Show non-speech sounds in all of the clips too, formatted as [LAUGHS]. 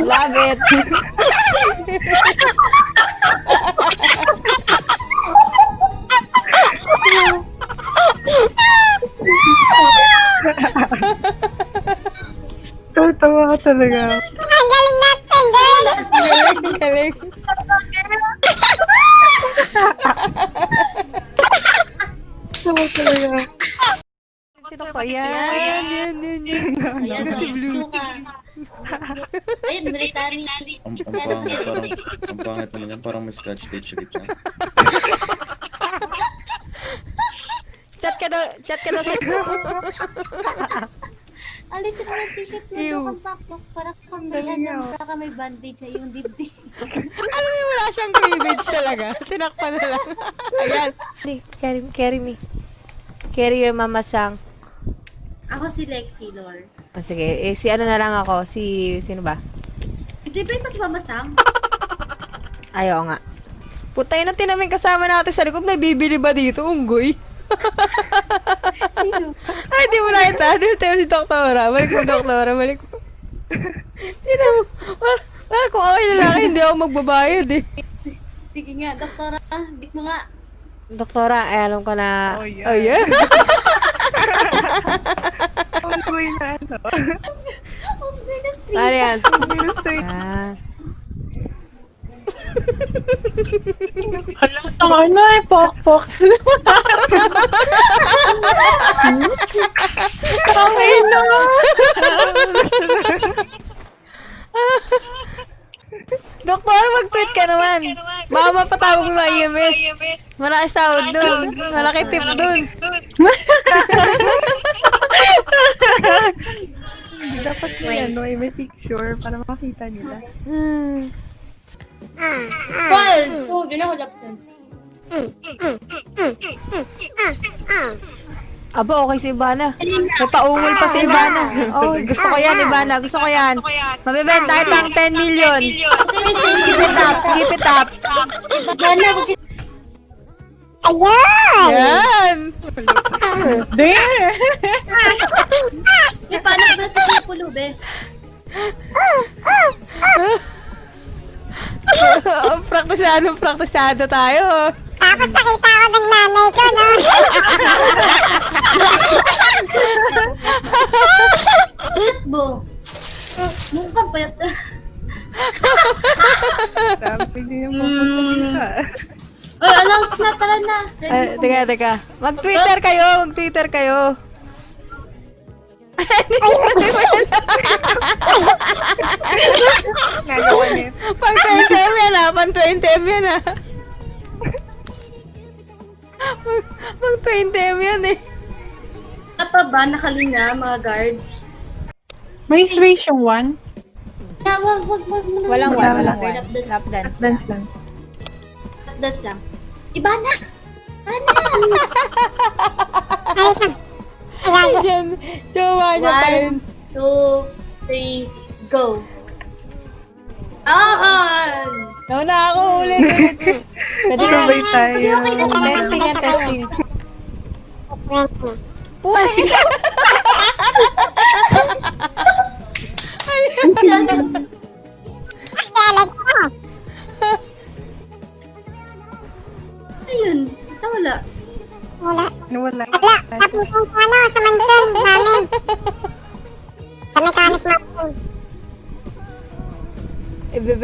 Love it. Tawa ka talaga. Ang galing natin, galing. Tawa talaga. Pa yan? Yan, yan, yan, yan. Ayan, Si Blue. blue ka. Ayun, military. Ang, ang pangit, parang, ang pangit naman yan, parang may scratch tape sa gitna. Chat ka daw, chat ka daw sa [LAUGHS] Alisin mo yung t-shirt mo, Ew. kang pakpak. Para kang may, para kang may bandage sa iyong dibdib. [LAUGHS] Alam mo, wala siyang cleavage talaga. Tinakpan na lang. Ayan. Carry, carry me. Carry your mama sang. Ako si Lexi, Lord. Oh, sige, eh, si ano na lang ako. Si, sino ba? Hindi ba ito si Mama Sam? [LAUGHS] Ayaw nga. Putay na tinamin kasama natin sa likod. May bibili ba dito? Unggoy. [LAUGHS] Sino? [LAUGHS] Ay, di mo nakita. Di mo tayo si Doktora. Balik mo, Doktora. Balik mo. Sino mo? Wala, wala kung ako yung lalaki, hindi ako magbabayad eh. Sige nga, doktora. Bit mo nga. Doktora, ay alam ko na... Oh, yeah. Oh, yeah? Ang boy na ano. [LAUGHS] Oh, goodness, three. ano yan? Ministry. Ah. Hala, tanga na eh, pok-pok. Tangay na. Doktor, mag-tweet ka naman. Baka mapatawag mo mga EMS. Malaki sahod dun. Malaki tip dun. Dapat may ano, eh, may picture para makita nila. Hmm. Paul! Ganyan ko laptop. Aba, okay si Ivana. May paungol pa si Ivana. Oh, gusto ko yan, Ivana. Gusto ko yan. Mabibenta kita ang 10 million. Keep it up, keep it up. Gana Ayan! Yan. [LAUGHS] There! Eh, paano na sa Kipulo, be? Oh, [LAUGHS] praktisado, praktisado tayo. Tapos nakita ko ng nanay ko, no? Bo. Mukhang payat. Sabi din yung pupunta. Oh, announce na, tara na. Ah, teka, teka. Mag-Twitter kayo, mag-Twitter kayo. Nagawa niya. Pang 20M yan ah, pang 20M yan ah. Pang- Pang 20M yan eh. Wala pa ba nakalinya, mga guards? May switch yung one. Na, wag, wag. Walang one, Wala, walang wala. one. Lap dance. Lap dance. Dance lang. Lap dance lang. Iba na! Ana! Ayos lang. Ayan, Yan, jowa niya pa yun. Two, three, go! Ah! Nauna ako, ulit, ulit. [LAUGHS] Pwede na. Sabay tayo. Testing yan, testing. friend mo. Pusa! Kaya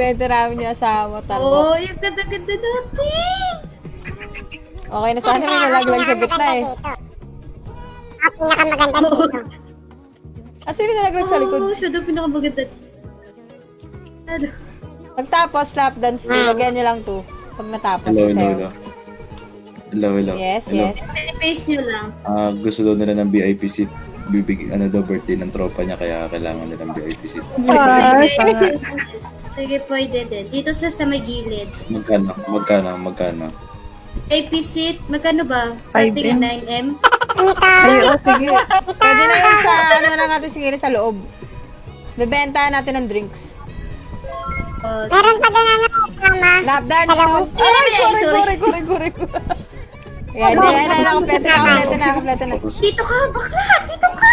Ibebenta namin yung asawa, Oh, tarbo. yung ganda-ganda natin! Okay na sana may nalaglag sa gitna eh. Ang pinakamaganda dito. Ah, sino nalaglag sa likod? Oh, siya daw pinakamaganda. Ano? Pagtapos, lap dance, lagyan niyo lang to. Pag natapos, Hello, hello, sayo. hello. Hello, hello. Yes, hello. yes. Pace nyo lang. Ah, gusto daw nila ng VIP seat. Bibig, ano daw, birthday ng tropa niya, kaya kailangan nila ng VIP seat. Ah, Sige, pwede din. Dito sa sa may gilid. Magkano? Magkano? Magkano? AP seat, magkano ba? At 9M? Ay, oh, sige. Pwede na yun sa, [LAUGHS] ano na natin siguro sa loob. Bebenta natin ng drinks. Oh, Meron pa doon ano, mama. Lap dance to. Ay, sorry, sorry. sorry, sorry, sorry. Yan, yan, yan, nakakompleto na, nakakompleto na, nakakompleto na. Dito ka, bakla! Dito ka!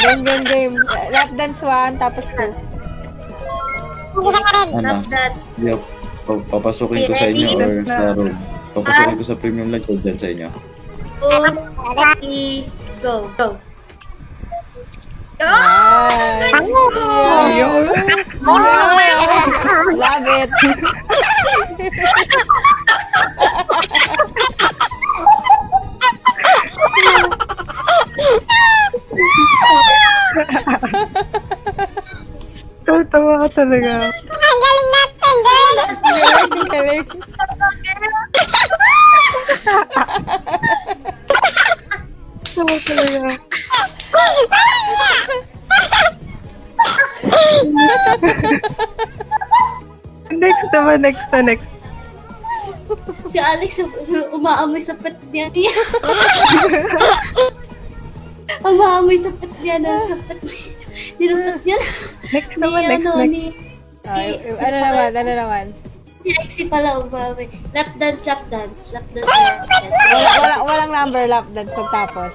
Game, game, game. Lap dance 1, tapos 2. Hindi ka rin. Ano? Pa- Papasukin ko sa inyo or sa room. Papasukin ko sa premium lunch or dyan sa inyo. two, go. Go. Yun. Love it. [LAUGHS] Tawa ka talaga. Ang galing natin, girl. Galing, galing. Tawa talaga. next naman, next na next. Si Alex, umaamoy sa pet niya. [LAUGHS] umaamoy sa pet niya na sa pet niya. Nilapat niya na. Next Ni naman, next, ano, next. ni... Ay, ano naman, ano naman. Si Lexi pala umaamoy. Lap dance, lap dance. Lap dance, lap dance. Wala, wala, walang number lap dance pagtapos.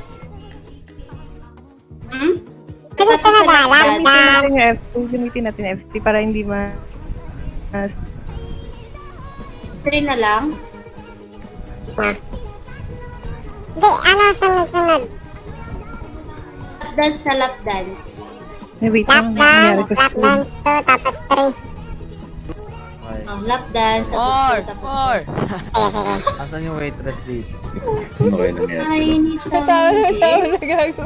Hmm? Tapos sunod na na. lap dance. Gamitin natin yung FT. Para hindi ma... mas- Three na lang. Hindi, ano, sunod, sunod. Lap dance na lap dance. May wait lang. Nangyari ko sa lap dance 2, tapos 3. Oh, lap dance. Tapos More! two, tapos More! Sige, sige. Asan yung waitress dito? Ano kayo nangyari? Ay, hindi sa na tatawa na gago.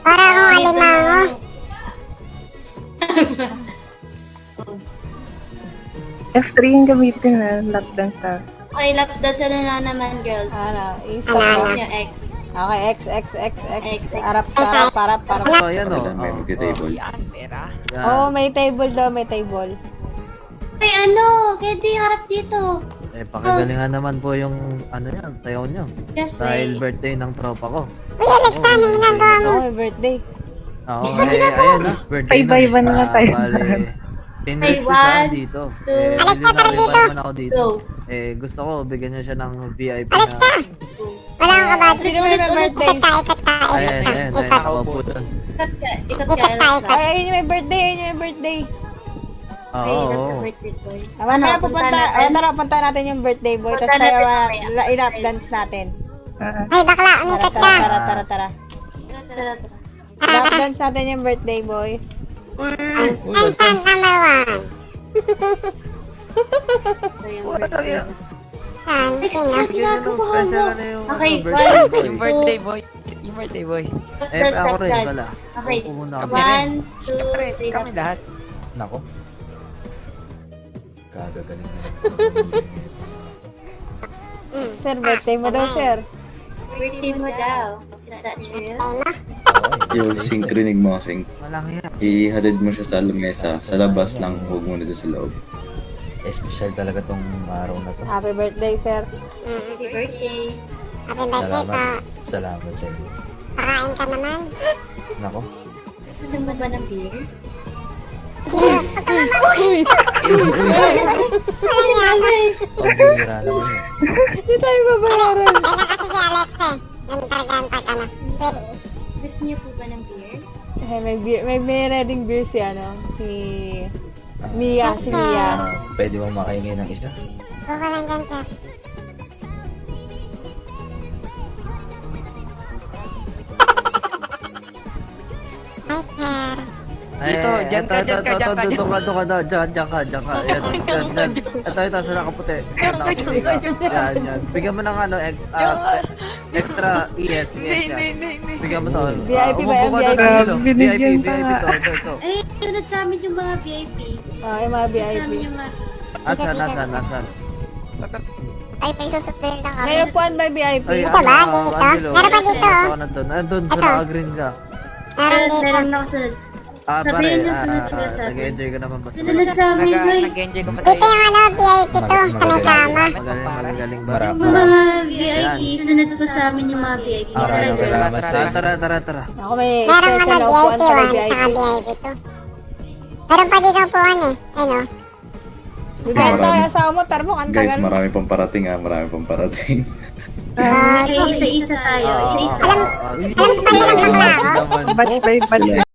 Para akong alimango. F3 yung gamitin na lap dance na. Okay, lap dance na lang naman, girls. Ano, mo. niyo, X. Okay, X, X, X, X. X, X. Arap, arap, arap, arap. So, ayan o. Kailan may magka-table. Yan. Oh, may table daw, may table. Ay, ano? Candy, harap dito. Eh, pakagalingan naman po yung ano yan, sayaw nyo. Just Dahil birthday ng tropa ko. Uy, Alex, ano ginagawa mo? Oh, may birthday. Oo, eh, ayan na. Birthday Pay by one na Ah, tayo. Bale, tinrip Pay ko siya one, dito. two. Eh, tara nakipag dito. Eh, gusto ko, bigyan niya siya ng VIP Alexa! na... Wala akong kabadyo. Sino may birthday? Ikat ka, ikat ka, Ayan, ikat ayan, ka, ayan, ikat. nakaupo doon. Ikat ka. Ikat Ikat ka, ikat. Ay, ayun yung may birthday, ayun yung may birthday. Oo, Ay, that's a birthday boy. Tama Ano, na, punta natin? oh, tara, punta natin yung birthday boy. Tapos tayo, uh, ilap dance natin. Ah, Ay, bakla, umikat ka. tara, tara, tara. Tara, tara, tara. Lap dance natin yung birthday boy. Uy! Uy, one. Ito yung birthday. Fan, Next, saan ginagawa mo? Na Okay, one. Yung birthday boy. Yung birthday boy. Eh, ako rin pala. Okay. One, two, three. kami lahat. Nako. Kagagaling na. Sir, birthday mo daw, sir. Birthday mo daw. Is that true? Yung sync rinig mo, sync. Walang yan. Ihatid mo siya sa lamesa. Sa labas lang, huwag muna doon sa loob. Espesyal talaga tong araw na to. Happy birthday, sir. Happy birthday. Happy birthday po. Salamat. Salamat sa inyo. Pakain ka naman. Nako. Gusto mo ba ng beer? Uy, Pambihira naman yun. hindi tayo babayaran. Kaya kasi si Alex eh. Yung targanta ka na. Gusto niyo po ba ng beer? Eh, may, beer, may, may reading beer si, ano, si Mia, si Mia. Ah, pwede bang makaingin ng isa? go ka lang dyan, sir. Hi, sir. Dito, dyan ka, dyan ka, dyan ka, Dito ka, dito ka, dyan, dyan, dyan ka, dyan ka. Ayan, dyan, dyan. Ito, ito, sa nakaputi. Ka. Yan, yan. Bigyan mo ng ano, extra, extra, yes, hindi, yan. Bigyan mo to. VIP Ah, ba yan? VIP? Danilo. Binigyan VIP, pa VIP nga. to, ito, ito. Ay, sunod sa amin yung mga VIP. Oh, mga mga... Asan, asan, asan? Ay, may susutuin lang kami. May upuan ba VIP? Ay, Ito ba? ano, Dito? Meron pa dito. Ako nandun. Nandun, sa Ito. naka-green ka. Meron Meron, dito. meron na kasunod. Ah, Sabihin pare, yung sunod, ah, sa atin. nag-enjoy ka naman ba? Sunod sa amin, boy. Nag-enjoy ko Dito sa'yo. yung ano, VIP to. Sa may Magaling. kama. Magaling, magaling ba? Yung mga VIP, sunod po sa amin yung mga VIP. Ah, Tara, Tara, sa tara. Ako may Meron upuan VIP para 1, VIP. saka VIP 2. Meron pa dito eh. Ano? Ba ito Marami. yung asawa mo, tarmo, ang Guys, tagal marami pang parating ah. Marami pang parating. [LAUGHS] Okay, isa-isa tayo. Isa-isa. Alam, Alam ko ba nilang bakla ako? Batch by batch.